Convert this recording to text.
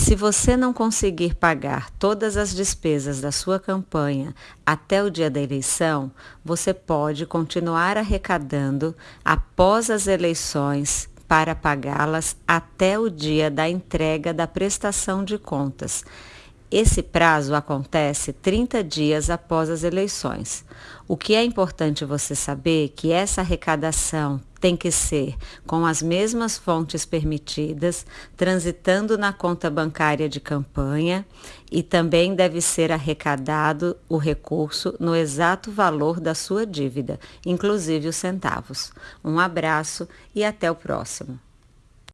Se você não conseguir pagar todas as despesas da sua campanha até o dia da eleição, você pode continuar arrecadando após as eleições para pagá-las até o dia da entrega da prestação de contas. Esse prazo acontece 30 dias após as eleições. O que é importante você saber é que essa arrecadação tem que ser com as mesmas fontes permitidas, transitando na conta bancária de campanha e também deve ser arrecadado o recurso no exato valor da sua dívida, inclusive os centavos. Um abraço e até o próximo.